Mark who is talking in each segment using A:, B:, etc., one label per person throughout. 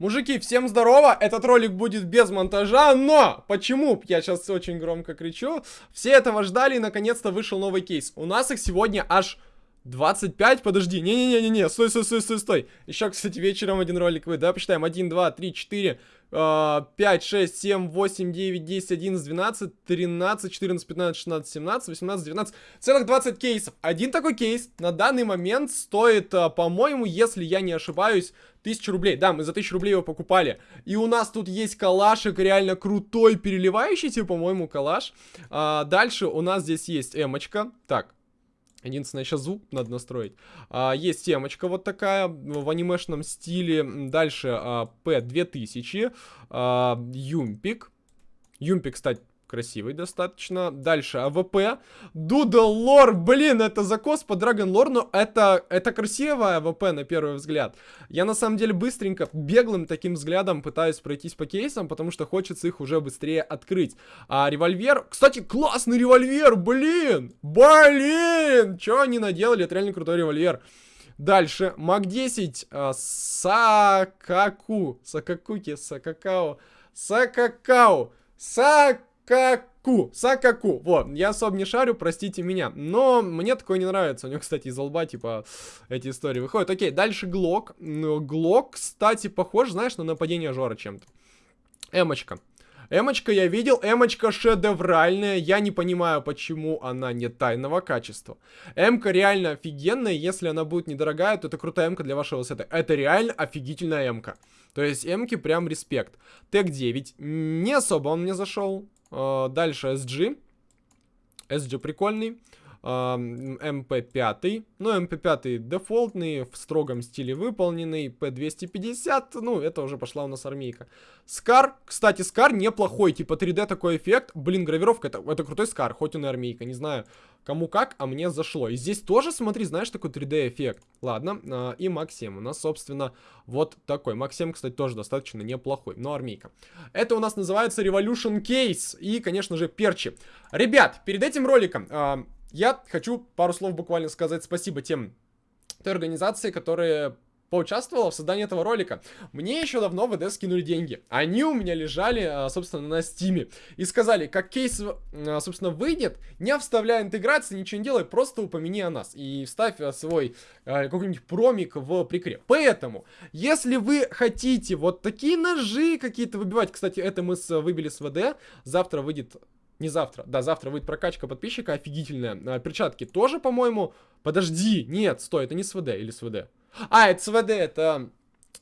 A: Мужики, всем здорово, этот ролик будет без монтажа, но почему, я сейчас очень громко кричу, все этого ждали и наконец-то вышел новый кейс. У нас их сегодня аж 25? Подожди, не-не-не-не, стой, стой, стой, стой, стой. Еще, кстати, вечером один ролик вы да посчитаем. 1, 2, 3, 4, 5, 6, 7, 8, 9, 10, 11, 12, 13, 14, 15, 16, 17, 18, 19. Целых 20 кейсов. Один такой кейс на данный момент стоит, а, по-моему, если я не ошибаюсь, 1000 рублей. Да, мы за 1000 рублей его покупали. И у нас тут есть калашик, реально крутой, переливающийся, типа, по-моему, калаш. А, дальше у нас здесь есть эмочка. Так, Единственное, сейчас звук надо настроить. А, есть темочка вот такая в анимешном стиле. Дальше а, P2000, а, Юмпик. Юмпик, кстати, Красивый достаточно. Дальше, АВП. Дудл лор, блин, это закос по Dragon лор, но это, это красивая АВП на первый взгляд. Я на самом деле быстренько, беглым таким взглядом пытаюсь пройтись по кейсам, потому что хочется их уже быстрее открыть. А револьвер, кстати, классный револьвер, блин, блин, чё они наделали, это реально крутой револьвер. Дальше, МАК-10, а, Сакаку, Сакакуки, Сакакао, Сакакао, Сакакао. Сакаку. Сакаку. Вот, я особо не шарю, простите меня. Но мне такое не нравится. У него, кстати, из лба, типа, эти истории выходят. Окей, дальше Глок. Ну, Глок, кстати, похож, знаешь, на нападение Жора чем-то. Эмочка. Эмочка я видел, эмочка шедевральная, я не понимаю, почему она не тайного качества. Эмка реально офигенная, если она будет недорогая, то это крутая эмка для вашего сета. Это реально офигительная эмка. То есть эмки прям респект. Тек 9 не особо он мне зашел, Э, дальше SG. SG прикольный. MP5. ну MP5 дефолтный, в строгом стиле выполненный. P250, ну, это уже пошла у нас армейка. Скар, кстати, Скар неплохой, типа 3D такой эффект. Блин, гравировка, это, это крутой Скар, хоть он и армейка, не знаю. Кому как, а мне зашло. И здесь тоже, смотри, знаешь, такой 3D эффект. Ладно, а, и Максим. У нас, собственно, вот такой. Максим, кстати, тоже достаточно неплохой, но армейка. Это у нас называется Revolution Case и, конечно же, перчи. Ребят, перед этим роликом я хочу пару слов буквально сказать спасибо тем той организации, которая поучаствовала в создании этого ролика. Мне еще давно в ВД скинули деньги. Они у меня лежали, а, собственно, на стиме. И сказали, как кейс, а, собственно, выйдет, не вставляя интеграции, ничего не делай, просто упомяни о нас. И вставь а, свой какой-нибудь промик в прикреп. Поэтому, если вы хотите вот такие ножи какие-то выбивать, кстати, это мы с, выбили с ВД, завтра выйдет не завтра. Да, завтра выйдет прокачка подписчика офигительная. А, перчатки тоже, по-моему. Подожди. Нет, стой, это не СВД или СВД. А, это СВД, это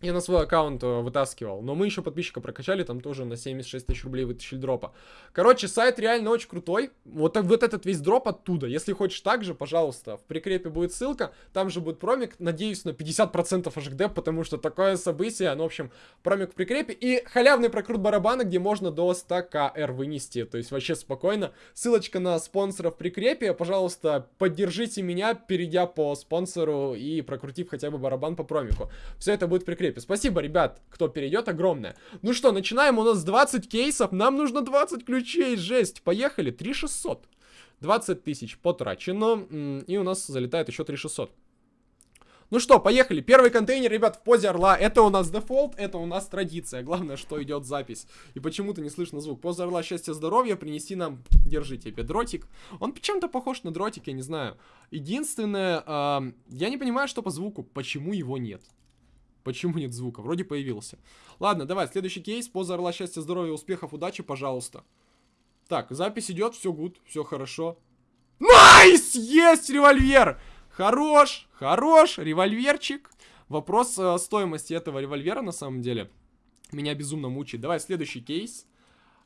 A: я на свой аккаунт э, вытаскивал. Но мы еще подписчика прокачали, там тоже на 76 тысяч рублей вытащили дропа. Короче, сайт реально очень крутой. Вот, так, вот этот весь дроп оттуда. Если хочешь так же, пожалуйста, в прикрепе будет ссылка. Там же будет промик, надеюсь, на 50% HDP, потому что такое событие. Ну, в общем, промик в прикрепе. И халявный прокрут барабана, где можно до 100 КР вынести. То есть вообще спокойно. Ссылочка на спонсора в прикрепе. Пожалуйста, поддержите меня, перейдя по спонсору и прокрутив хотя бы барабан по промику. Все это будет прекрасно прикрепе. Спасибо, ребят, кто перейдет, огромное. Ну что, начинаем. У нас 20 кейсов. Нам нужно 20 ключей. Жесть. Поехали. 3600. 20 тысяч потрачено. И у нас залетает еще 3600. Ну что, поехали. Первый контейнер, ребят, в позе орла. Это у нас дефолт, это у нас традиция. Главное, что идет запись. И почему-то не слышно звук. Поза орла, счастья, здоровья. принести нам, держите, дротик. Он чем-то похож на дротик, я не знаю. Единственное, э, я не понимаю, что по звуку. Почему его нет? Почему нет звука? Вроде появился. Ладно, давай, следующий кейс. Поза орла счастья, здоровья, успехов, удачи, пожалуйста. Так, запись идет, все гуд, все хорошо. Найс! Есть револьвер! Хорош, хорош, револьверчик. Вопрос э, стоимости этого револьвера, на самом деле, меня безумно мучает. Давай, следующий кейс.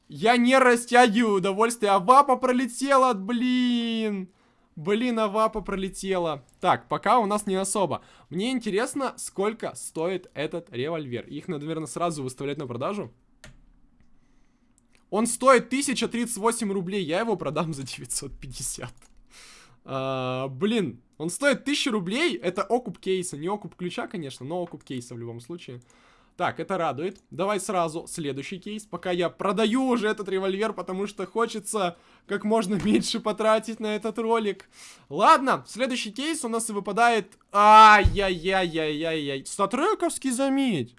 A: Я не растягиваю удовольствие, а вапа пролетела, блин! Блин, авапа пролетела. Так, пока у нас не особо. Мне интересно, сколько стоит этот револьвер. Их надо, наверное, сразу выставлять на продажу. Он стоит 1038 рублей, я его продам за 950. А, блин, он стоит 1000 рублей, это окуп кейса. Не окуп ключа, конечно, но окуп кейса в любом случае. Так, это радует. Давай сразу следующий кейс, пока я продаю уже этот револьвер, потому что хочется как можно меньше потратить на этот ролик. Ладно, следующий кейс у нас и выпадает... Ай-яй-яй-яй-яй-яй. Статрековский, заметь.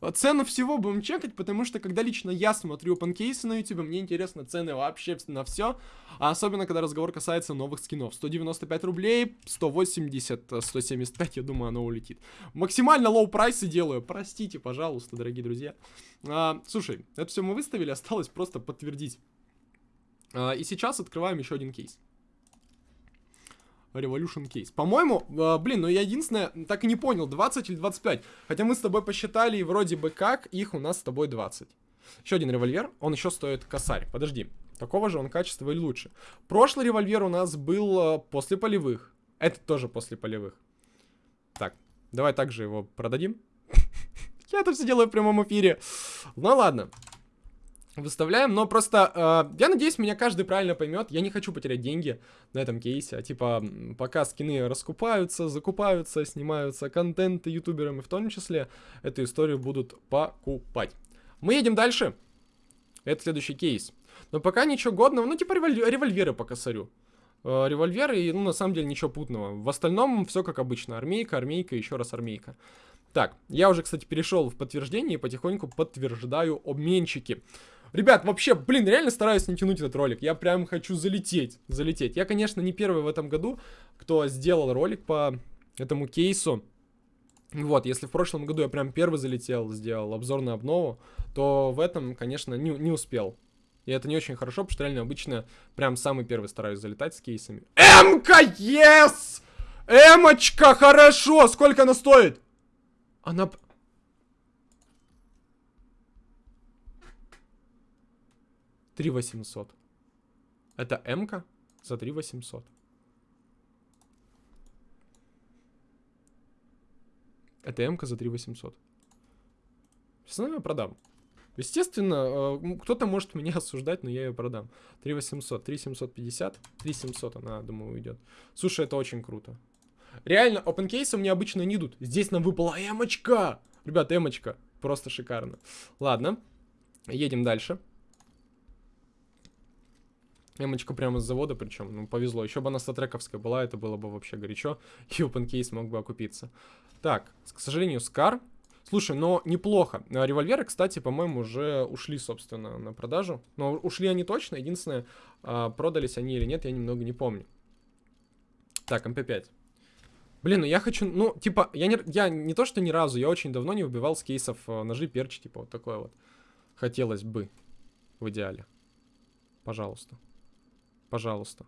A: А цену всего будем чекать, потому что когда лично я смотрю панкейсы на YouTube, мне интересно цены вообще на все, а особенно когда разговор касается новых скинов. 195 рублей, 180, 175, э, я думаю, оно улетит. Максимально лоу прайсы делаю, простите, пожалуйста, дорогие друзья. А, слушай, это все мы выставили, осталось просто подтвердить. А, и сейчас открываем еще один кейс. Revolution Case. По-моему, э, блин, ну я единственное, так и не понял, 20 или 25. Хотя мы с тобой посчитали, и вроде бы как, их у нас с тобой 20. Еще один револьвер, он еще стоит косарь. Подожди, такого же он качества или лучше. Прошлый револьвер у нас был э, после полевых. Это тоже после полевых. Так, давай также его продадим. Я это все делаю в прямом эфире. Ну ладно выставляем, но просто, э, я надеюсь, меня каждый правильно поймет, я не хочу потерять деньги на этом кейсе, типа, пока скины раскупаются, закупаются, снимаются контенты ютуберами, в том числе, эту историю будут покупать. Мы едем дальше, это следующий кейс, но пока ничего годного, ну, типа, револь револьверы по косарю. Э, револьверы и, ну, на самом деле, ничего путного. В остальном все как обычно. Армейка, армейка, еще раз армейка. Так, я уже, кстати, перешел в подтверждение и потихоньку подтверждаю обменчики. Ребят, вообще, блин, реально стараюсь не тянуть этот ролик. Я прям хочу залететь, залететь. Я, конечно, не первый в этом году, кто сделал ролик по этому кейсу. Вот, если в прошлом году я прям первый залетел, сделал обзор на обнову, то в этом, конечно, не, не успел. И это не очень хорошо, потому что реально обычно прям самый первый стараюсь залетать с кейсами. Эмка, ес! Эмочка, хорошо! Сколько она стоит? Она... 3800. Это М-ка за 3800. Это М-ка за 3800. Все равно я продам. Естественно, э, кто-то может меня осуждать, но я ее продам. 3800, 3750, 3700 она, думаю, уйдет. Слушай, это очень круто. Реально, опенкейсы у меня обычно не идут. Здесь нам выпала эмочка. ребят, эмочка. Просто шикарно. Ладно, едем дальше. Эмочка прямо с завода, причем, ну, повезло. Еще бы она статрековская была, это было бы вообще горячо. И Open Case мог бы окупиться. Так, к сожалению, Скар. Слушай, но неплохо. А, револьверы, кстати, по-моему, уже ушли, собственно, на продажу. Но ушли они точно. Единственное, а, продались они или нет, я немного не помню. Так, МП5. Эм Блин, ну я хочу, ну, типа, я не, я не то, что ни разу, я очень давно не убивал с кейсов а, ножи, перчи, типа, вот такое вот. Хотелось бы, в идеале. Пожалуйста. Пожалуйста.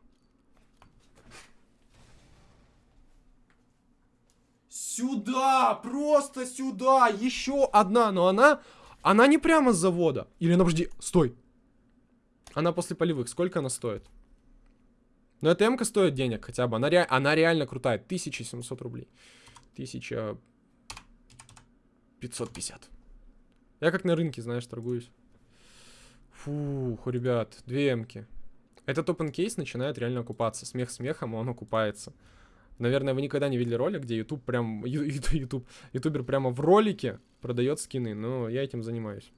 A: Сюда! Просто сюда! Еще одна, но она... Она не прямо с завода. Или она, подожди, стой. Она после полевых. Сколько она стоит? Но ну, эта м стоит денег хотя бы. Она, ре... она реально крутая. 1700 рублей. 1550. Я как на рынке, знаешь, торгуюсь. Фух, ребят, две эмки. Этот open case начинает реально окупаться. Смех смехом, он окупается. Наверное, вы никогда не видели ролик, где YouTube прям... YouTube, ютубер прямо в ролике продает скины, но я этим занимаюсь.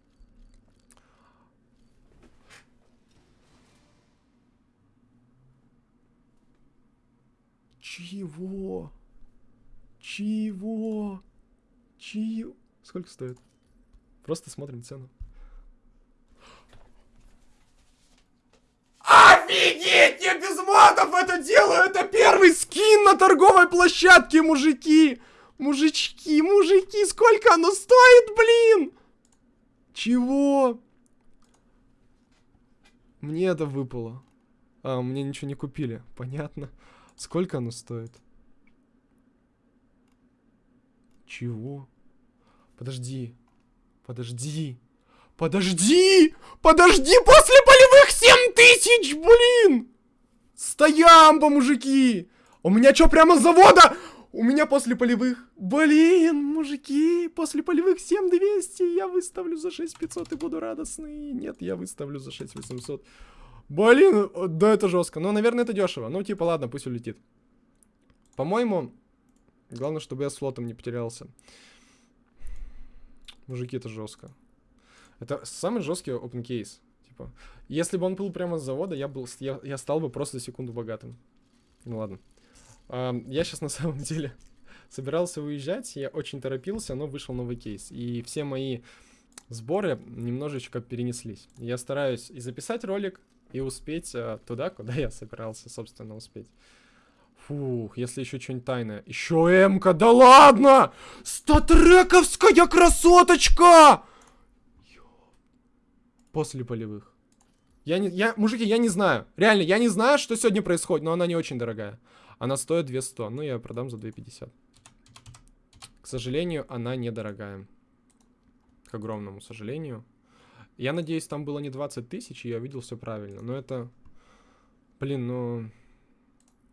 A: Чего? Чего? Чего? Сколько стоит? Просто смотрим цену. Офигеть, я без матов это делаю! Это первый скин на торговой площадке, мужики! Мужички, мужики, сколько оно стоит, блин? Чего? Мне это выпало. А, мне ничего не купили, понятно. Сколько оно стоит? Чего? Подожди. Подожди. Подожди! Подожди после Целых 7 тысяч, блин! Стоямба, мужики! У меня что, прямо с завода? У меня после полевых... Блин, мужики, после полевых 7200 я выставлю за 6500 и буду радостный. Нет, я выставлю за 6800. Блин, да это жестко. Но, ну, наверное, это дешево. Ну, типа, ладно, пусть улетит. По-моему, главное, чтобы я с флотом не потерялся. Мужики, это жестко. Это самый жесткий open case типа. Если бы он был прямо с завода, я, был, я, я стал бы просто за секунду богатым. Ну ладно. А, я сейчас на самом деле собирался уезжать, я очень торопился, но вышел новый кейс. И все мои сборы немножечко перенеслись. Я стараюсь и записать ролик, и успеть а, туда, куда я собирался, собственно, успеть. Фух, если еще что-нибудь тайное. Еще Эмка, да ладно! Статряковская красоточка! После полевых. Я не, я, мужики, я не знаю. Реально, я не знаю, что сегодня происходит, но она не очень дорогая. Она стоит 200. Ну, я продам за 250. К сожалению, она недорогая. К огромному сожалению. Я надеюсь, там было не 20 тысяч, и я видел все правильно. Но это... Блин, ну...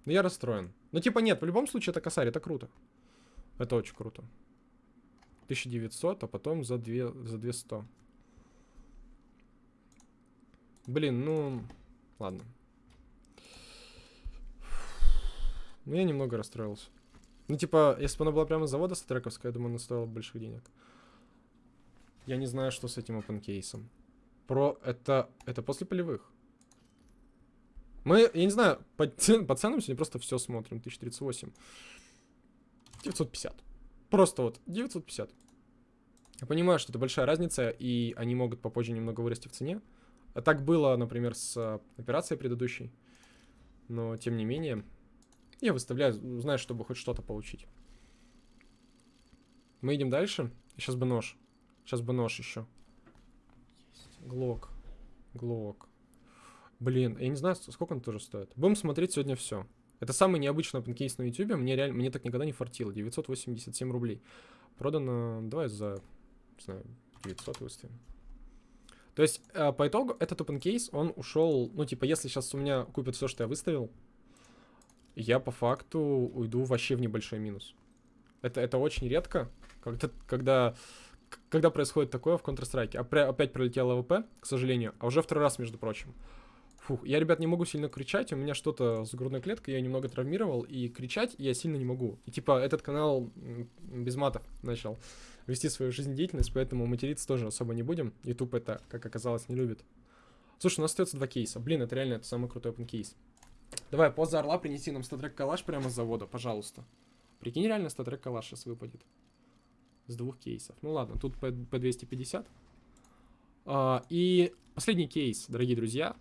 A: Ну, я расстроен. Ну, типа, нет, в любом случае, это косарь, это круто. Это очень круто. 1900, а потом за, 2, за 200. Блин, ну... Ладно. Ну, я немного расстроился. Ну, типа, если бы она была прямо с завода стрековская, я думаю, она стоила больших денег. Я не знаю, что с этим опенкейсом. Про... Это... Это после полевых. Мы, я не знаю, по, по ценам сегодня просто все смотрим. 1038. 950. Просто вот 950. Я понимаю, что это большая разница, и они могут попозже немного вырасти в цене. А так было, например, с а, операцией предыдущей. Но, тем не менее, я выставляю, ну, знаешь, чтобы хоть что-то получить. Мы идем дальше. Сейчас бы нож. Сейчас бы нож еще. Глок. Глок. Блин, я не знаю, сколько он тоже стоит. Будем смотреть сегодня все. Это самый необычный опенкейс на ютубе. Мне реально, мне так никогда не фартило. 987 рублей. Продано, давай за, не знаю, 900 выставим. То есть, э, по итогу, этот open case, он ушел, ну, типа, если сейчас у меня купят все, что я выставил, я по факту уйду вообще в небольшой минус. Это, это очень редко, когда, когда, когда происходит такое в Counter-Strike. А опять пролетел АВП, к сожалению, а уже второй раз, между прочим. Фух, я, ребят, не могу сильно кричать, у меня что-то с грудной клеткой, я немного травмировал, и кричать я сильно не могу. И, типа, этот канал без матов начал вести свою жизнедеятельность, поэтому материться тоже особо не будем. YouTube это, как оказалось, не любит. Слушай, у нас остается два кейса. Блин, это реально это самый крутой open кейс. Давай, поза орла принеси нам статрек калаш прямо с завода, пожалуйста. Прикинь, реально статрек калаш сейчас выпадет. С двух кейсов. Ну ладно, тут по, 250. А, и последний кейс, дорогие друзья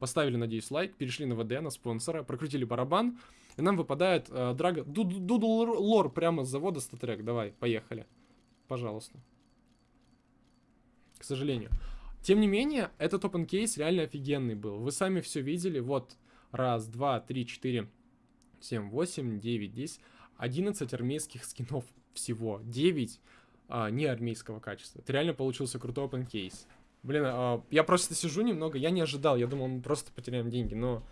A: поставили, надеюсь, лайк, перешли на ВД, на спонсора, прокрутили барабан, и нам выпадает э, Драго... Дудл Лор прямо с завода статрек. Давай, поехали. Пожалуйста. К сожалению. Тем не менее, этот open кейс реально офигенный был. Вы сами все видели. Вот, раз, два, три, четыре, семь, восемь, девять, десять, одиннадцать армейских скинов всего. Девять а, не армейского качества. Это реально получился крутой open кейс. Блин, а, я просто сижу немного, я не ожидал, я думал, мы просто потеряем деньги, но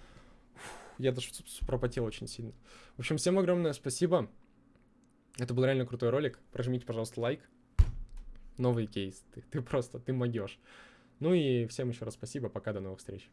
A: фу, я даже пропотел очень сильно. В общем, всем огромное спасибо. Это был реально крутой ролик. Прожмите, пожалуйста, лайк. Новый кейс. Ты, ты просто, ты могешь. Ну и всем еще раз спасибо. Пока, до новых встреч.